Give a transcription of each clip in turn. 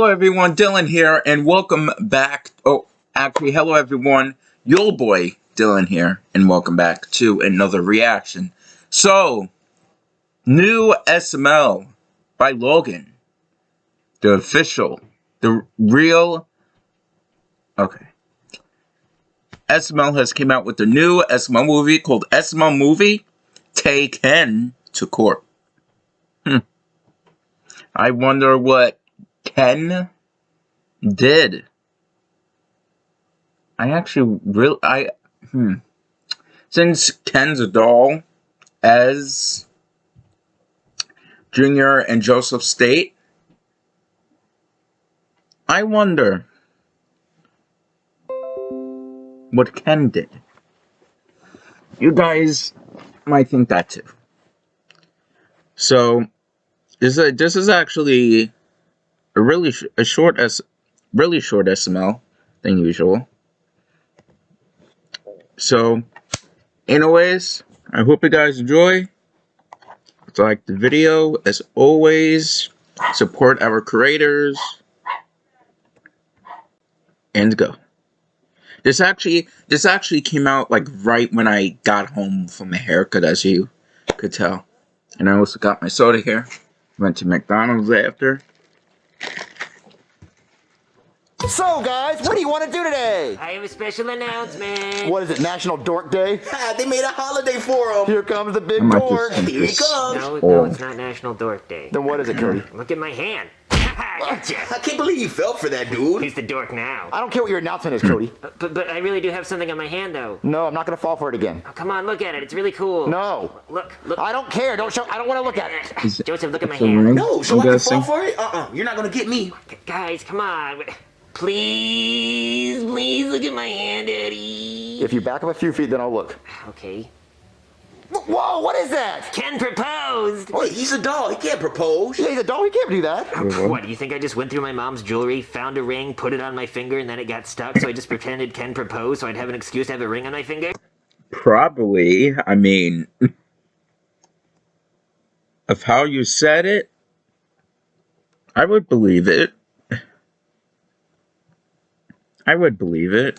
Hello everyone, Dylan here, and welcome back. Oh, actually, hello everyone, your boy Dylan here, and welcome back to another reaction. So, new SML by Logan, the official, the real. Okay. SML has came out with a new SML movie called SML Movie Take Ken to Court. Hmm. I wonder what Ken did. I actually really I hmm. Since Ken's a doll as Junior and Joseph State, I wonder what Ken did. You guys might think that too. So, this is, this is actually a really sh a short s really short SML than usual. So, anyways, I hope you guys enjoy. Like the video, as always, support our creators. And go. This actually, this actually came out like right when I got home from my haircut, as you could tell. And I also got my soda here. Went to McDonald's after. So, guys, what do you want to do today? I have a special announcement. What is it, National Dork Day? Ah, they made a holiday for him. Here comes the big dork. Here he comes. No, no, it's not National Dork Day. Then what is it, Cody? Look at my hand. gotcha. I can't believe you fell for that, dude. He's the dork now? I don't care what your announcement is, Cody. But, but I really do have something on my hand, though. No, I'm not gonna fall for it again. Oh, come on, look at it. It's really cool. No. Look, look. I don't care. Don't show. I don't want to look at it- Joseph, look at my hand. ring, No, so I'm I can guessing. fall for it? Uh-uh. You're not gonna get me. Guys, come on. Please, please look at my hand, Eddie. If you back up a few feet, then I'll look. Okay. Whoa! What is that? Ken proposed. Wait, he's a doll. He can't propose. Yeah, he's a doll. He can't do that. What, do you think I just went through my mom's jewelry, found a ring, put it on my finger, and then it got stuck, so I just pretended Ken proposed so I'd have an excuse to have a ring on my finger? Probably. I mean, of how you said it, I would believe it. I would believe it.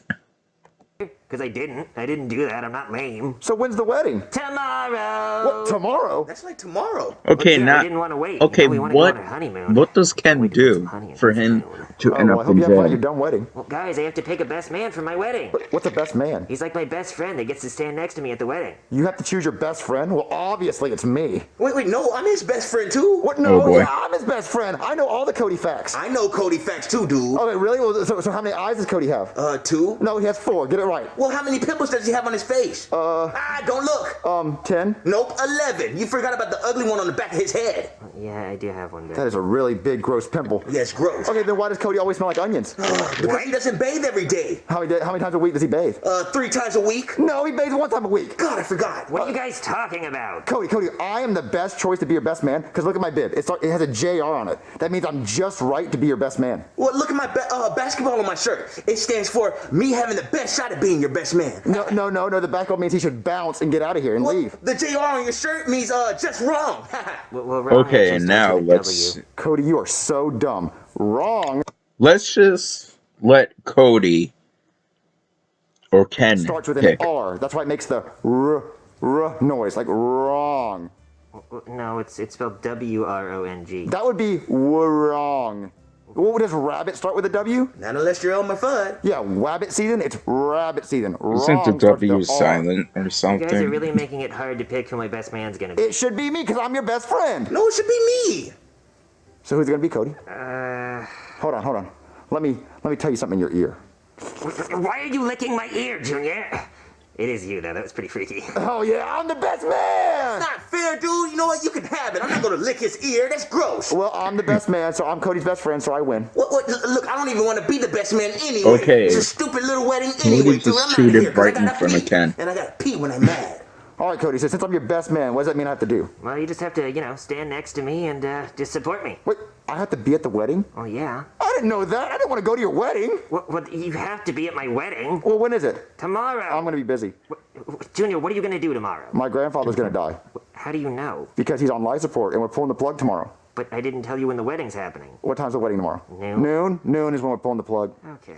Because I didn't. I didn't do that. I'm not lame. So when's the wedding? Tomorrow! What? Tomorrow? That's like tomorrow. Okay, now. I didn't want to wait. Okay, we wanna go what on our honeymoon. what does Ken Wait to put some do honey for him spoon. To Oh, end well, I hope in you have fun at your jail? dumb wedding. Well, guys, I have to pick a best man for my wedding. What's a best man? He's like my best friend that gets to stand next to me at the wedding. You have to choose your best friend. Well, obviously it's me. Wait, wait, no, I'm his best friend too. What? No, Oh, yeah, I'm his best friend. I know all the Cody facts. I know Cody facts too, dude. Okay, really? Well, so, so how many eyes does Cody have? Uh, two. No, he has four. Get it right. Well, how many pimples does he have on his face? Uh, Ah, don't look. um, ten. Nope, 11. You forgot about the ugly one on the back of his head. Yeah, I do have one That there. is a really big, gross pimple. Yes, gross. Okay, then why does Cody always smell like onions? Because he doesn't bathe every day. How many, how many times a week does he bathe? Uh, three times a week. No, he bathes one time a week. God, I forgot. What are you guys talking about? Cody, Cody, I am the best choice to be your best man because look at my bib. It's, it has a JR on it. That means I'm just right to be your best man. Well, look at my ba- uh, basketball on my shirt. It stands for me having the best shot at being your best man. No, no, no, no. The basketball means he should bounce and get out of here and Well, leave. the JR on your shirt means uh just wrong. Well, well, wrong Okay, actually and now let's W. Cody, you are so dumb. Wrong let's just let Cody or Ken starts with an. R. That's why it makes the r r noise, like wrong. No, it's it's spelled W R O N G. That would be wrong. What does rabbit start with a W? Not unless you're Elmer Fudd. Yeah, rabbit season. It's rabbit season. Isn't Wrong the starts with W a R. silent or something? You guys are really making it hard to pick who my best man's gonna be. It should be me because I'm your best friend. No, it should be me. So who's gonna be, Cody? Uh, Hold on, hold on. Let me let me tell you something in your ear. why are you licking my ear, Junior? It is you, though. That was pretty freaky. Oh yeah, I'm the best man. Not fair, dude. You know what? You can have it. I'm not gonna lick his ear. That's gross. Well, I'm the best man, so I'm Cody's best friend, so I win. What, what, look, I don't even want to be the best man anyway. Okay. It's a stupid little wedding anyway. just dude. I'm chewed outta it here 'cause I right in gotta front of pee, Ken. And I gotta pee when I'm mad. All right, Cody. So since I'm your best man, what does that mean I have to do? Well, you just have to, you know, stand next to me and uh, just support me. Wait, I have to be at the wedding? Oh, yeah. I didn't know that. I didn't want to go to your wedding. Well, well, you have to be at my wedding Well, when is it? tomorrow. I'm gonna be busy. Junior, what are you gonna do tomorrow? My grandfather's gonna die How do you know? because he's on life support, and we're pulling the plug tomorrow. but I didn't tell you when the wedding's happening. What time's the wedding tomorrow? Noon. Noon? Noon is when we're pulling the plug. Okay.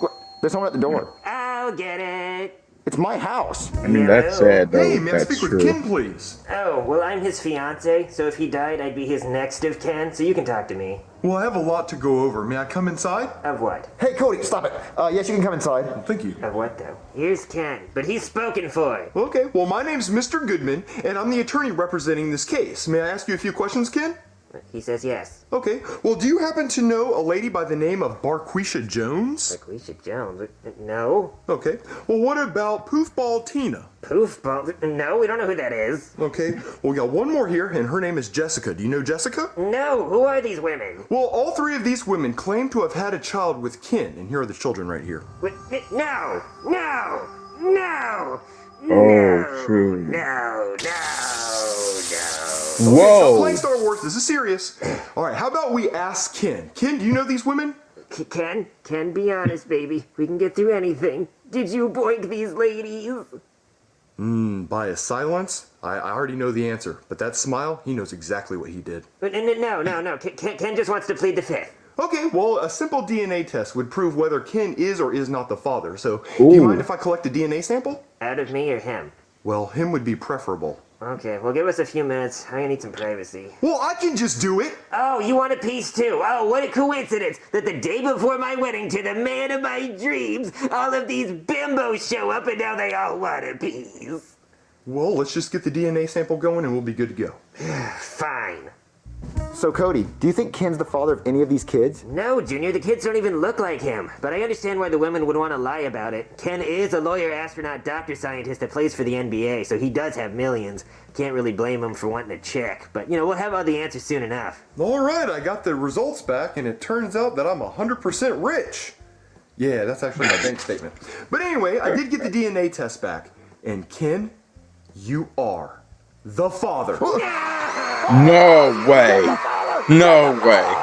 What? There's someone at the door. I'll get it. It's my house. I mean, that's sad though. Hey, may I that's speak true. with Ken, please? Oh, well, I'm his fiance, so if he died, I'd be his next of kin, so you can talk to me. Well, I have a lot to go over. May I come inside? Of what? Hey, Cody, stop it. Uh, yes, you can come inside. Thank you. Of what, though? Here's Ken, but he's spoken for. Okay, well, my name's Mr. Goodman, and I'm the attorney representing this case. May I ask you a few questions, Ken? He says yes. Okay, well, do you happen to know a lady by the name of Barquisha Jones? Laquisha Jones? No. Okay, well, what about Poofball Tina? Poof ball? No, we don't know who that is. Okay, well, we got one more here, and her name is Jessica. Do you know Jessica? No, who are these women? Well, all three of these women claim to have had a child with Ken, and here are the children right here. Wait, No! No! No! Oh, no, true. No, no, no. Stop Whoa. playing Star Wars. This is serious. All right, how about we ask Ken? Ken, do you know these women? Ken, Ken, be honest, baby. We can get through anything. Did you boink these ladies? Hmm, by his silence, I, I already know the answer. But that smile, he knows exactly what he did. But no, no, no, no. Ken, Ken Ken just wants to plead the fifth. Okay, well, a simple DNA test would prove whether Ken is or is not the father. So, do you mind if I collect a DNA sample? Out of me or him? Well, him would be preferable. Okay, well, give us a few minutes. I'm gonna need some privacy. Well, I can just do it. Oh, you want a piece too? Oh, what a coincidence that the day before my wedding to the man of my dreams, all of these bimbos show up and now they all want a piece. Well, let's just get the DNA sample going and we'll be good to go. Fine. So, Cody, do you think Ken's the father of any of these kids? No, Junior, the kids don't even look like him. But I understand why the women would want to lie about it. Ken is a lawyer, astronaut, doctor, scientist that plays for the NBA, so he does have millions. Can't really blame him for wanting to check. But, you know, we'll have all the answers soon enough. All right, I got the results back, and it turns out that I'm 100% rich. Yeah, that's actually my bank statement. But anyway, I did get the DNA test back. And Ken, you are the father. No way. No way.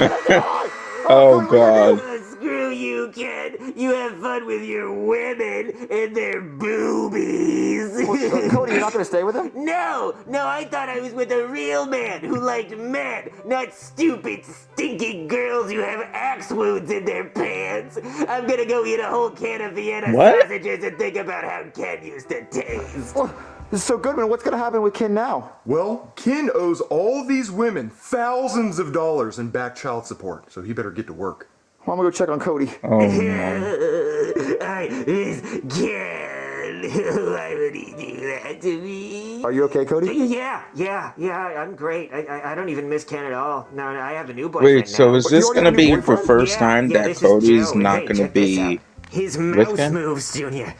oh, oh god. Oh, screw you, Ken. You have fun with your women and their boobies. Cody, you're not going to stay with him? No, no, I thought I was with a real man who liked men, not stupid, stinky girls who have axe wounds in their pants. I'm gonna go eat a whole can of Vienna What? sausages and think about how Ken used to taste. So, Goodman, what's going to happen with Ken now? Well, Ken owes all these women thousands of dollars in back child support, so he better get to work. Well, I'm going to go check on Cody. Oh no. I is Ken. Why would he do that to me? Are you okay, Cody? Yeah, yeah, yeah. I'm great. I, I, I don't even miss Ken at all. No, no, I have a new boyfriend Wait, so now. is But this gonna be new the first Yeah, time yeah, that this is Cody's not gonna be out. His mouse Ken? moves, Junior.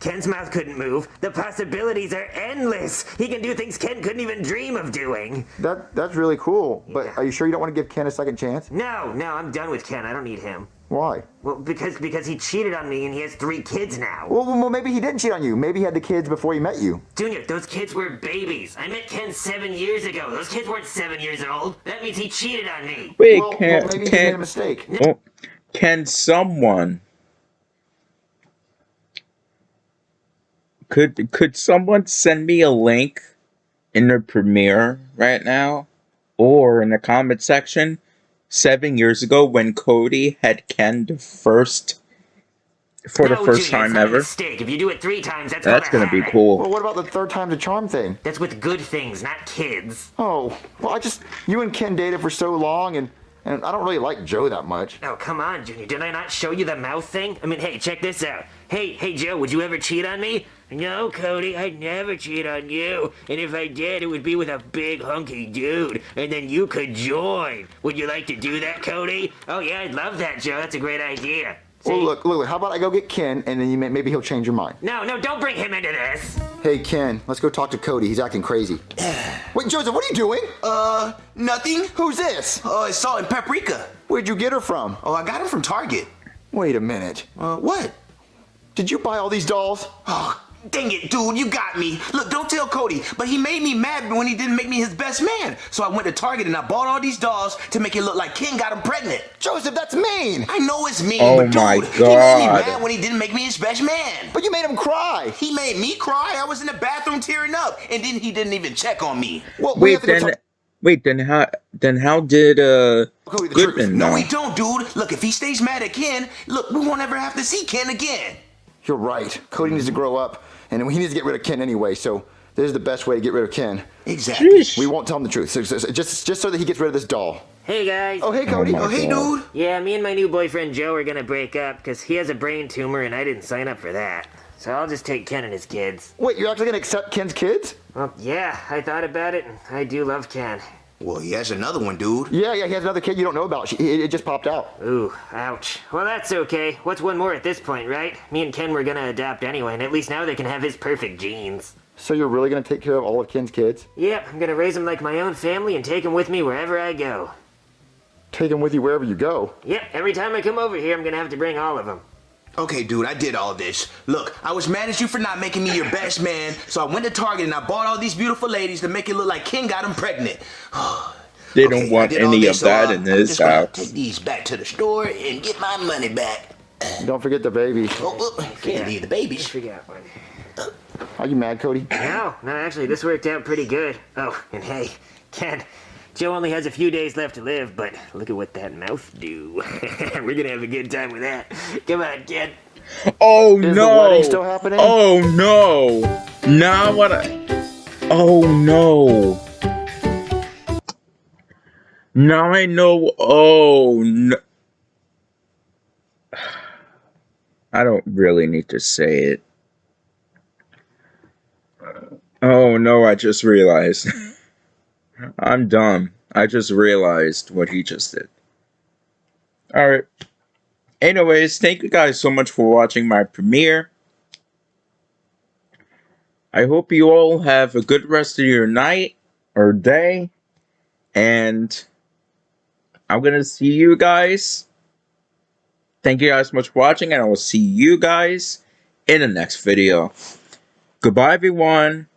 Ken's mouth couldn't move. The possibilities are endless. He can do things Ken couldn't even dream of doing. That That's really cool. But Yeah. are you sure you don't want to give Ken a second chance? No, no, I'm done with Ken. I don't need him. Why? Well, because because he cheated on me and he has three kids now. Well, well, maybe he didn't cheat on you. Maybe he had the kids before he met you. Junior, those kids were babies. I met Ken seven years ago. Those kids weren't seven years old. That means he cheated on me. Wait, well, can well, maybe he made a mistake. oh, can someone could could someone send me a link in the premiere right now or in the comment section seven years ago when Cody had Ken the first for the first Junior, time it's not a ever? mistake. If you do it three times, that's That's gonna gonna be cool. Well, what about the third time's a charm thing? That's with good things, not kids. Oh, well, I just you and Ken dated for so long, and and I don't really like Joe that much. Oh, come on, Junior. Did I not show you the mouth thing? I mean, hey, check this out. Hey, hey, Joe, would you ever cheat on me? No, Cody, I'd never cheat on you. And if I did, it would be with a big hunky dude. And then you could join. Would you like to do that, Cody? Oh, yeah, I'd love that, Joe. That's a great idea. See? Well, look, look, look, how about I go get Ken, and then you may, maybe he'll change your mind. No, no, don't bring him into this. Hey, Ken, let's go talk to Cody. He's acting crazy. Wait, Joseph, what are you doing? Uh, nothing. Who's this? Oh, it's salt and paprika. Where'd you get her from? Oh, I got it from Target. Wait a minute. Uh, what? Did you buy all these dolls? Oh, Dang it, dude, you got me. Look, don't tell Cody, but he made me mad when he didn't make me his best man. So I went to Target and I bought all these dolls to make it look like Ken got him pregnant. Joseph, that's mean. I know it's mean, Oh but dude, my he made me mad when he didn't make me his best man. But you made him cry. He made me cry. I was in the bathroom tearing up, and then he didn't even check on me. Well, we Wait, have to then, wait, then how, then how did uh Cody, the truth. Goodman No, know? we don't, dude. Look, if he stays mad at Ken, look, we won't ever have to see Ken again. You're right. Cody needs to grow up, and he needs to get rid of Ken anyway. So this is the best way to get rid of Ken. Exactly. Sheesh. We won't tell him the truth. So, so- so- just just so that he gets rid of this doll. Hey guys. Oh, hey, Cody. Oh, my Oh, hey, God. dude. Yeah, me and my new boyfriend Joe are gonna break up because he has a brain tumor and I didn't sign up for that. So I'll just take Ken and his kids. Wait, you're actually gonna accept Ken's kids? Well, yeah, I thought about it and I do love Ken. Well, he has another one, dude. Yeah, yeah. He has another kid you don't know about. She, it, it just popped out. Ooh, ouch. Well, that's okay. What's one more at this point, right? Me and Ken were gonna adopt anyway, and at least now they can have his perfect genes. So you're really gonna take care of all of Ken's kids? Yep, I'm gonna raise them like my own family and take them with me wherever I go. Take them with you wherever you go. Yep, every time I come over here, I'm gonna have to bring all of them. Okay, dude, I did all this. Look, I was mad at you for not making me your best man, so I went to Target and I bought all these beautiful ladies to make it look like Ken got them pregnant. They Okay, don't I want any this, of that so, uh, in I'm this just house. Take these back to the store and get my money back. Don't forget the baby. Oh, oh can't leave the babies. Forgot one. Are you mad, Cody? No, no, actually, this worked out pretty good. Oh, and hey, Ken, Joe only has a few days left to live, but look at what that mouth do. We're gonna have a good time with that. Come on, kid. Oh Is no! still happening? Oh no! Now what? I, oh no! Now I know. Oh no! I don't really need to say it. Oh no! I just realized. I'm dumb. I just realized what he just did. All right. Anyways, thank you guys so much for watching my premiere. I hope you all have a good rest of your night or day. And I'm going to see you guys. Thank you guys so much for watching, and I will see you guys in the next video. Goodbye, everyone.